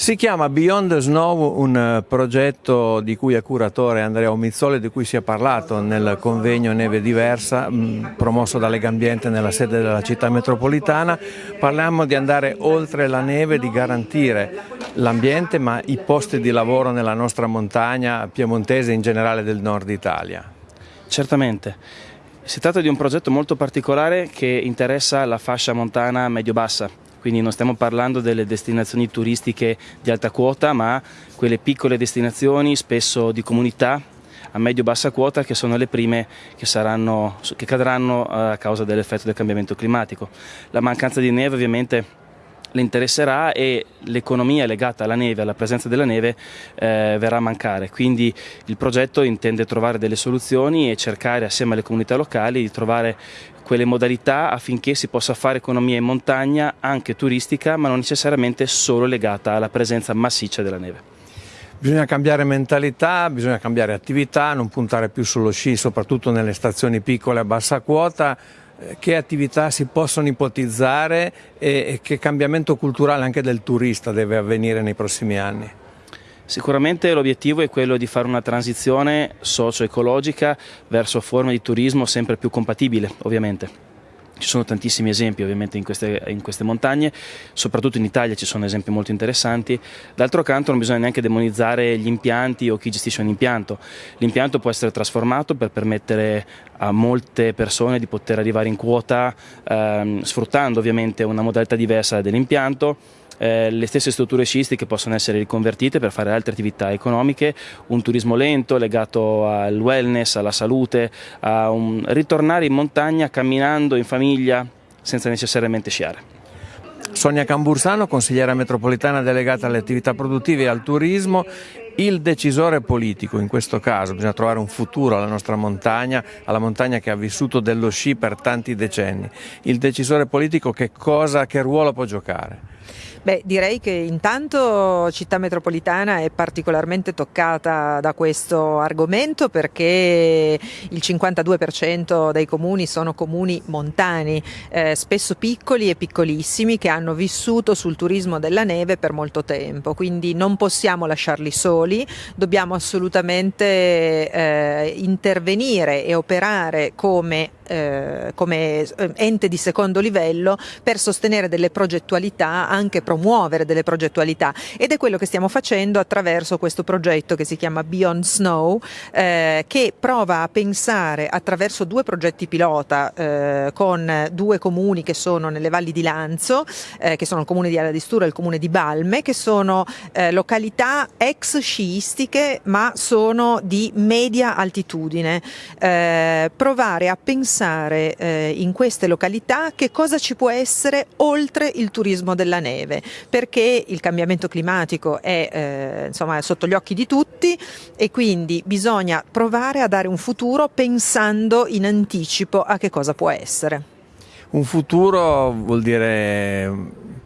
Si chiama Beyond the Snow, un eh, progetto di cui è curatore Andrea Omizzoli, di cui si è parlato nel convegno Neve Diversa, mm, promosso da Lega Ambiente nella sede della città metropolitana. Parliamo di andare oltre la neve, di garantire l'ambiente, ma i posti di lavoro nella nostra montagna piemontese e in generale del nord Italia. Certamente. Si tratta di un progetto molto particolare che interessa la fascia montana medio-bassa quindi non stiamo parlando delle destinazioni turistiche di alta quota, ma quelle piccole destinazioni, spesso di comunità, a medio-bassa quota che sono le prime che, saranno, che cadranno a causa dell'effetto del cambiamento climatico. La mancanza di neve ovviamente le interesserà e l'economia legata alla neve, alla presenza della neve eh, verrà a mancare. Quindi il progetto intende trovare delle soluzioni e cercare assieme alle comunità locali di trovare quelle modalità affinché si possa fare economia in montagna anche turistica ma non necessariamente solo legata alla presenza massiccia della neve. Bisogna cambiare mentalità, bisogna cambiare attività, non puntare più sullo sci, soprattutto nelle stazioni piccole a bassa quota, che attività si possono ipotizzare e che cambiamento culturale anche del turista deve avvenire nei prossimi anni? Sicuramente l'obiettivo è quello di fare una transizione socio-ecologica verso forme di turismo sempre più compatibile, ovviamente. Ci sono tantissimi esempi ovviamente in queste, in queste, montagne, soprattutto in Italia ci sono esempi molto interessanti. D'altro canto non bisogna neanche demonizzare gli impianti o chi gestisce un impianto. L'impianto può essere trasformato per permettere a molte persone di poter arrivare in quota ehm, sfruttando ovviamente una modalità diversa dell'impianto eh, le stesse strutture sciistiche possono essere riconvertite per fare altre attività economiche, un turismo lento legato al wellness, alla salute, a un ritornare in montagna camminando in famiglia senza necessariamente sciare. Sonia Cambursano, consigliera metropolitana delegata alle attività produttive e al turismo, il decisore politico in questo caso, bisogna trovare un futuro alla nostra montagna, alla montagna che ha vissuto dello sci per tanti decenni. Il decisore politico che cosa, che ruolo può giocare? Beh, direi che intanto Città Metropolitana è particolarmente toccata da questo argomento perché il 52% dei comuni sono comuni montani, eh, spesso piccoli e piccolissimi che hanno vissuto sul turismo della neve per molto tempo, quindi non possiamo lasciarli soli, dobbiamo assolutamente eh, intervenire e operare come eh, come eh, ente di secondo livello per sostenere delle progettualità, anche promuovere delle progettualità ed è quello che stiamo facendo attraverso questo progetto che si chiama Beyond Snow eh, che prova a pensare attraverso due progetti pilota eh, con due comuni che sono nelle valli di Lanzo, eh, che sono il comune di Ala di Stura e il comune di Balme, che sono località ex sciistiche ma sono di media altitudine. provare a pensare pensare eh, in queste località che cosa ci può essere oltre il turismo della neve, perché il cambiamento climatico è eh, insomma, sotto gli occhi di tutti e quindi bisogna provare a dare un futuro pensando in anticipo a che cosa può essere. Un futuro vuol dire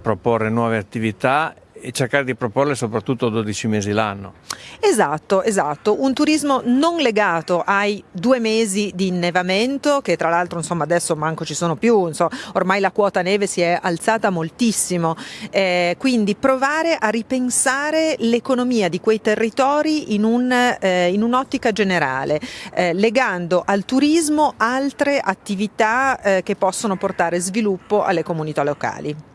proporre nuove attività e cercare di proporle soprattutto 12 mesi l'anno. Esatto, esatto, un turismo non legato ai due mesi di innevamento che tra l'altro insomma adesso manco ci sono più, insomma, ormai la quota neve si è alzata moltissimo, eh, quindi provare a ripensare l'economia di quei territori in, un, eh, un'ottica generale, eh, legando al turismo altre attività eh, che possono portare sviluppo alle comunità locali.